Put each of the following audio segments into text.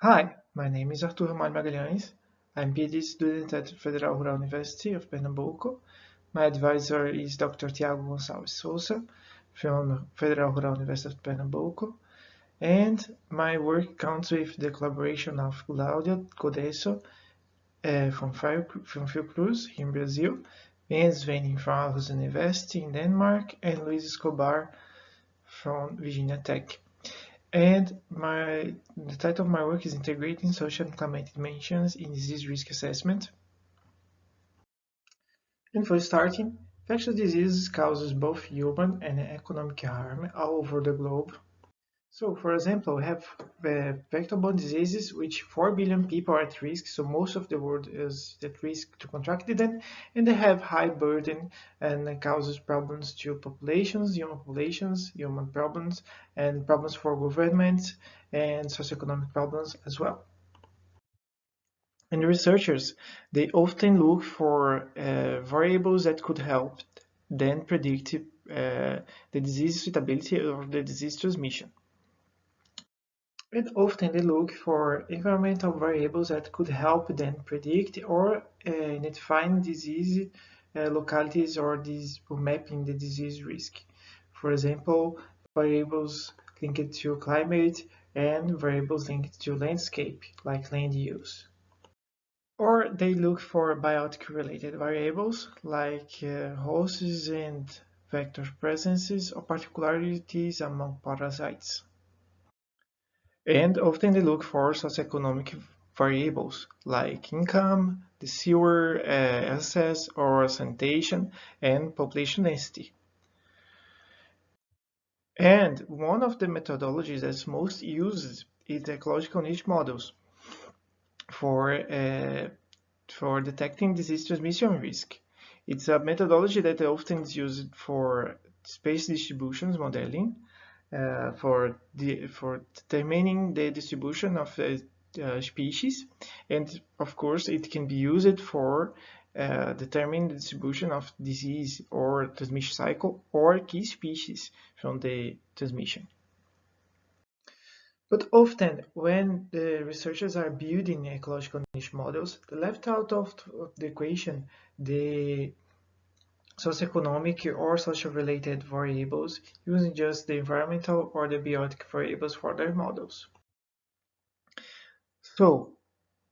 Hi, my name is Arthur Ramalho Magalhães. I'm PhD student at Federal Rural University of Pernambuco. My advisor is Dr. Tiago Gonçalves Souza from Federal Rural University of Pernambuco. And my work counts with the collaboration of Claudia Codeço uh, from, from Fiocruz in Brazil, Ben Svenning from Aarhus University in Denmark, and Luis Escobar from Virginia Tech. And my the title of my work is Integrating Social and Climatic Dimensions in Disease Risk Assessment. And for starting, infectious diseases causes both human and economic harm all over the globe so, for example, we have uh, vector-borne diseases, which 4 billion people are at risk, so most of the world is at risk to contract them, and they have high burden and causes problems to populations, human populations, human problems, and problems for governments, and socioeconomic problems as well. And researchers, they often look for uh, variables that could help then predict uh, the disease suitability or the disease transmission. And often they look for environmental variables that could help them predict or uh, disease uh, localities or, these, mapping the disease risk. For example, variables linked to climate and variables linked to landscape, like land use. Or they look for biotic-related variables, like uh, hosts and vector presences or particularities among parasites. And often they look for socioeconomic variables like income, the sewer uh, access or sanitation, and population density. And one of the methodologies that's most used is ecological niche models for, uh, for detecting disease transmission risk. It's a methodology that often is used for space distributions modeling, uh, for the for determining the distribution of the uh, species and of course it can be used for uh, determining the distribution of disease or transmission cycle or key species from the transmission. But often when the researchers are building ecological niche models, they left out of the equation the socioeconomic or social related variables using just the environmental or the biotic variables for their models. So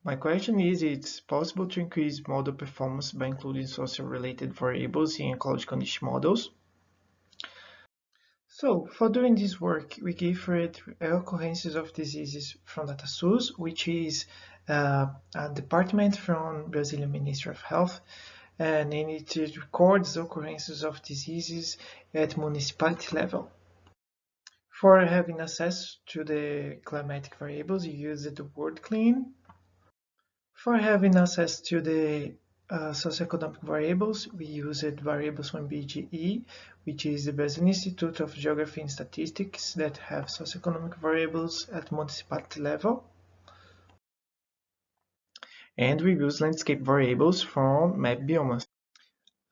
my question is, it's possible to increase model performance by including social related variables in ecological niche models? So for doing this work, we it occurrences of diseases from DataSUS, which is uh, a department from Brazilian Ministry of Health and it records occurrences of diseases at municipality level. For having access to the climatic variables, you use the WorldClim. For having access to the uh, socioeconomic variables, we use it variables from IBGE, which is the Brazilian Institute of Geography and Statistics that have socioeconomic variables at municipality level and we use landscape variables from map.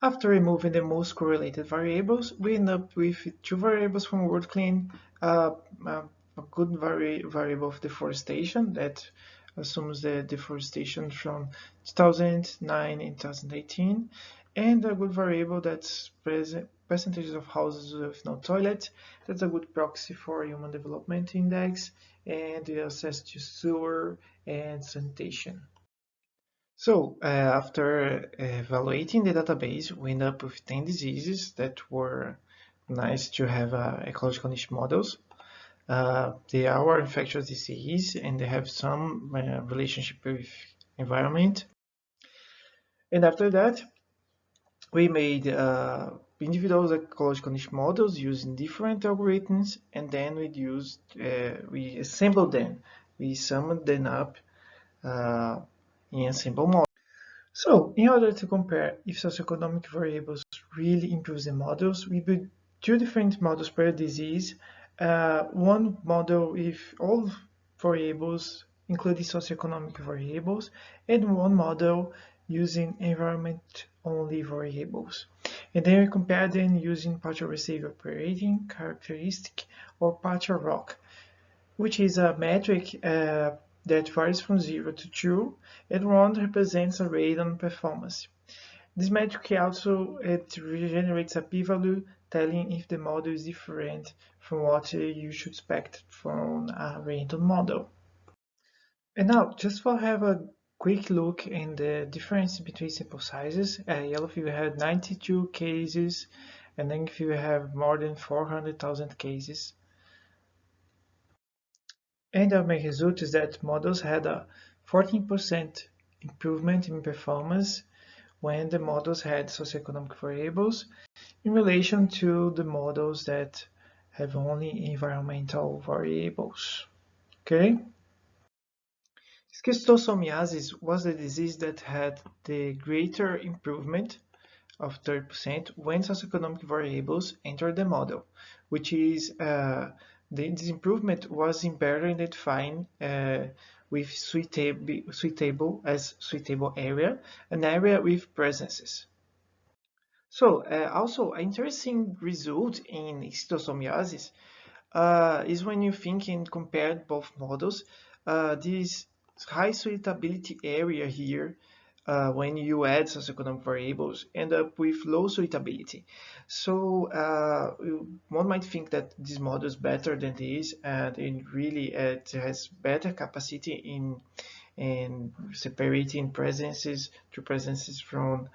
After removing the most correlated variables, we end up with two variables from WorldClim, uh, uh, a good vari variable of deforestation that assumes the deforestation from 2009 and 2018, and a good variable that's percentages of houses with no toilet. That's a good proxy for human development index and access to sewer and sanitation. So uh, after evaluating the database, we end up with 10 diseases that were nice to have uh, ecological niche models. Uh, they are infectious disease and they have some uh, relationship with environment. And after that, we made uh, individual ecological niche models using different algorithms and then we used, uh, we assembled them. We summed them up in a simple model. So in order to compare if socioeconomic variables really improve the models, we built two different models per disease. Uh, one model with all variables, including socioeconomic variables, and one model using environment-only variables. And then we compare them using partial receiver operating characteristic or partial ROC, which is a metric uh, that varies from 0 to 2, and 1 represents a random performance. This metric also it generates a p-value telling if the model is different from what you should expect from a random model. And now, just for have a quick look in the difference between sample sizes, uh, yellow fever had 92 cases, and then if you have more than 400,000 cases. And our main result is that models had a 14% improvement in performance when the models had socioeconomic variables in relation to the models that have only environmental variables. Okay? Schistosomiasis was the disease that had the greater improvement of 30% when socioeconomic variables entered the model, which is uh, the, this improvement was in better identifying uh, with suitable, suitable as suitable area, an area with presences. So uh, also an interesting result in schistosomiasis uh, is when you think and compare both models, uh, this high suitability area here uh, when you add socioeconomic variables end up with low suitability. So uh, one might think that this model is better than this and it really it has better capacity in in separating presences to presences from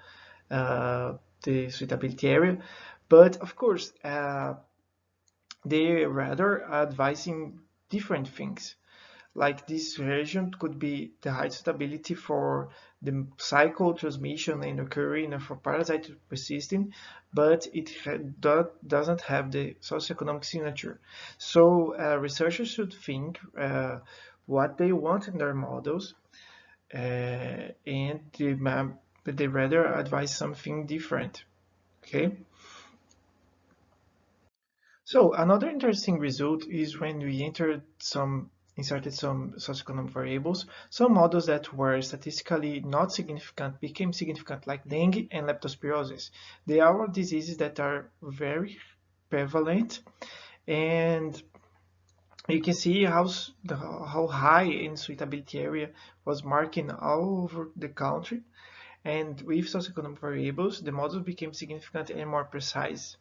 uh, the suitability area. But of course, uh, they rather advising different things like this region could be the high stability for the cycle transmission and occurring for parasite persisting, but it do, doesn't have the socioeconomic signature. So uh, researchers should think uh, what they want in their models uh, and they rather advise something different. Okay. So another interesting result is when we entered some inserted some socioeconomic variables, some models that were statistically not significant became significant, like dengue and leptospirosis. They are diseases that are very prevalent, and you can see how, how high in suitability area was marking all over the country. And with socioeconomic variables, the models became significant and more precise.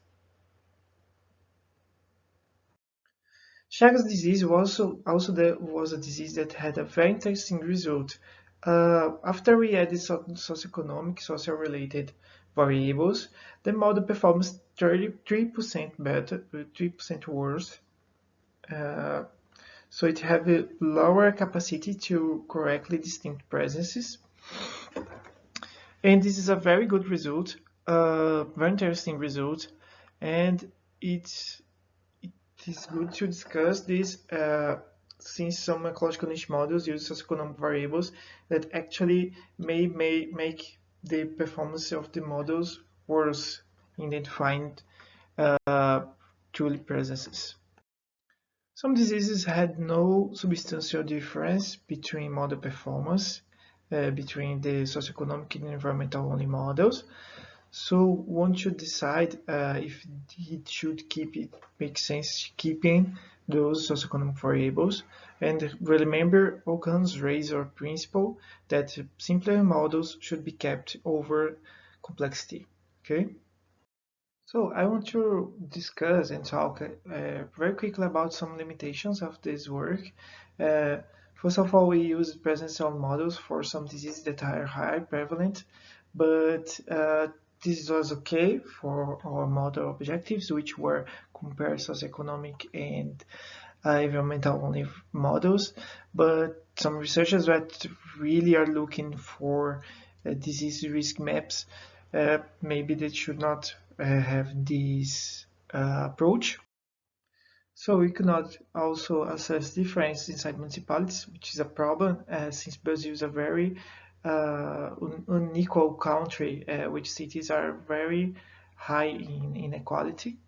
Chagas disease was also, also the, was a disease that had a very interesting result. Uh, after we added so, socioeconomic, social-related variables, the model performs 33% better, 3% worse. Uh, so it have a lower capacity to correctly distinct presences. And this is a very good result, uh, very interesting result, and it's it is good to discuss this uh, since some ecological niche models use socioeconomic variables that actually may, may make the performance of the models worse in identifying uh, truly presences. Some diseases had no substantial difference between model performance uh, between the socioeconomic and environmental only models, so one should decide uh, if it should keep it makes sense keeping those socioeconomic variables and remember Occam's razor principle that simpler models should be kept over complexity. Okay. So I want to discuss and talk uh, very quickly about some limitations of this work. Uh, first of all, we use present cell models for some diseases that are high prevalent, but uh, this was okay for our model objectives, which were compare socioeconomic and uh, environmental only models, but some researchers that really are looking for uh, disease risk maps, uh, maybe they should not uh, have this uh, approach. So we cannot also assess difference inside municipalities, which is a problem uh, since Brazil is a very uh, unequal country, uh, which cities are very high in inequality.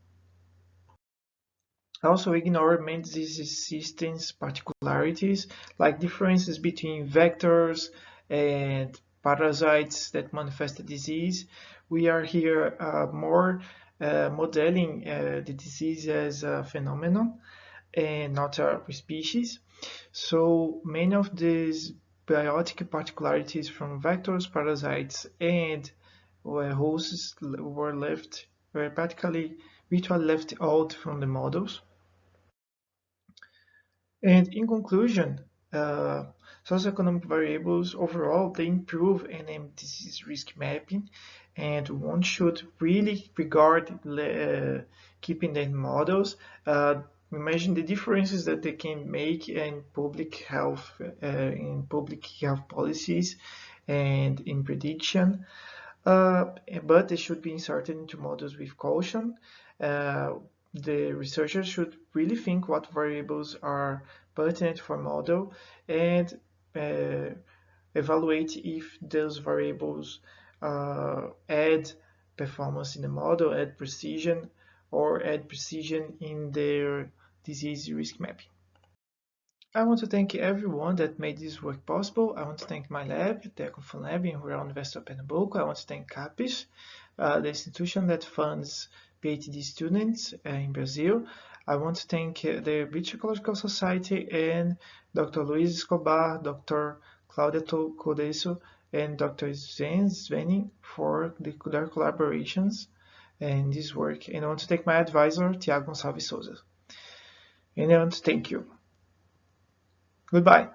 Also ignore disease systems particularities, like differences between vectors and parasites that manifest the disease. We are here uh, more uh, modeling uh, the disease as a phenomenon, and not a species. So many of these biotic particularities from vectors, parasites, and hosts were left were practically virtually left out from the models. And in conclusion, uh, socioeconomic variables overall they improve NM disease risk mapping, and one should really regard uh, keeping the models. Uh, imagine the differences that they can make in public health, uh, in public health policies, and in prediction. Uh, but they should be inserted into models with caution. Uh, the researchers should really think what variables are pertinent for model and uh, evaluate if those variables uh, add performance in the model, add precision, or add precision in their disease risk mapping. I want to thank everyone that made this work possible. I want to thank my lab, the Ecofund Lab in Rural University of Pernambuco. I want to thank CAPES, uh, the institution that funds PhD students uh, in Brazil. I want to thank uh, the British Ecological Society and Dr. Luis Escobar, Dr. Claudia Codeço, and Dr. Sven Svenning for the, their collaborations in this work. And I want to thank my advisor, Tiago Gonçalves Souza. To thank you. Goodbye.